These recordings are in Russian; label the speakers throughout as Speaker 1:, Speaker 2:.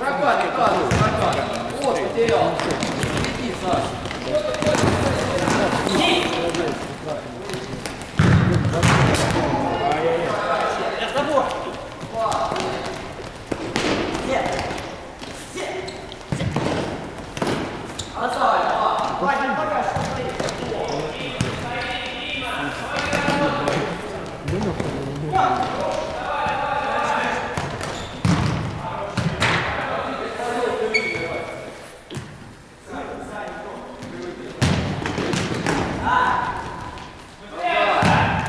Speaker 1: Рабат, рабат, рабат. Вот, потерял.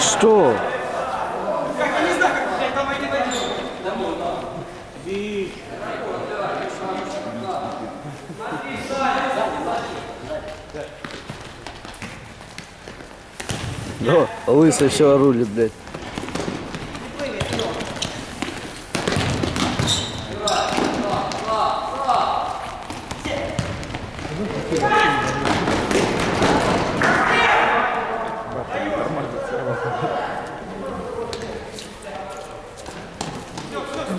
Speaker 1: Что? Да, лысый все рулит, блядь.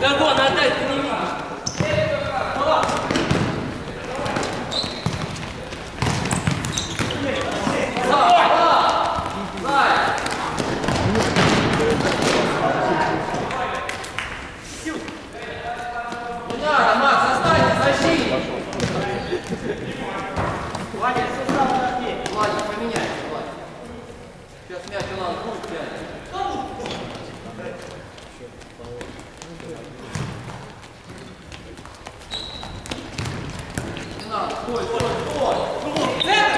Speaker 2: Гагон, отдай, ты не видишь. Не надо, Макс, останься, защитник. Владик, Владик, поменяйся, Владик. Сейчас мяч у нас будет тянет. Не надо, стой, стой, стой.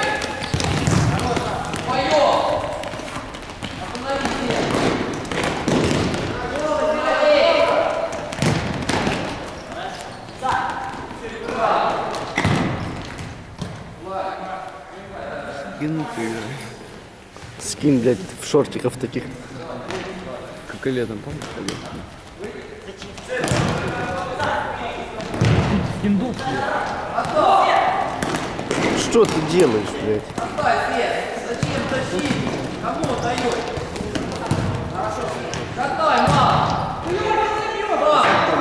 Speaker 1: Скин, блядь, в шортиков таких.
Speaker 3: Как и летом, помнишь? ходил?
Speaker 1: Что ты делаешь, блядь?
Speaker 2: Зачем тащить? Кому отдаешь? Хорошо. Катай, мам. Мам, сейчас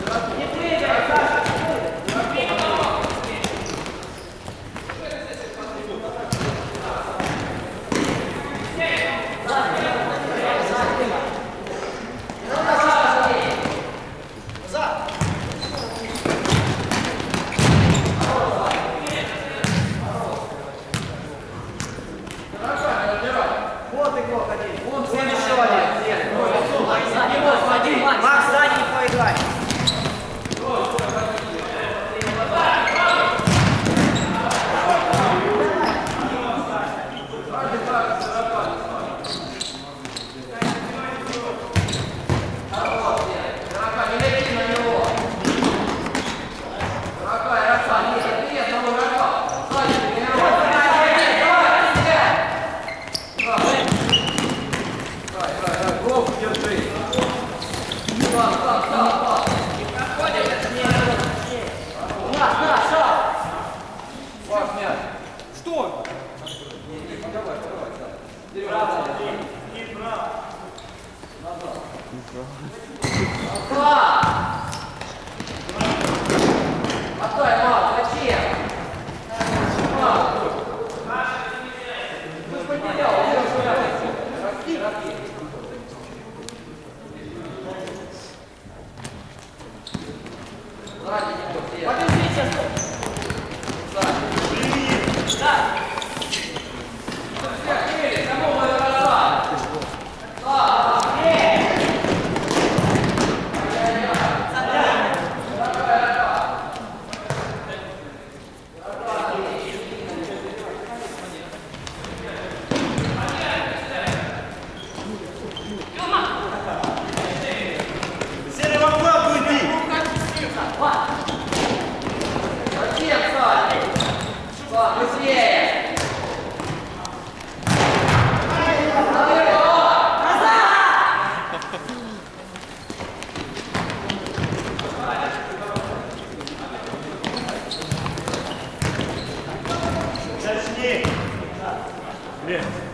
Speaker 2: Здравствуйте.
Speaker 4: Bravo! Yeah.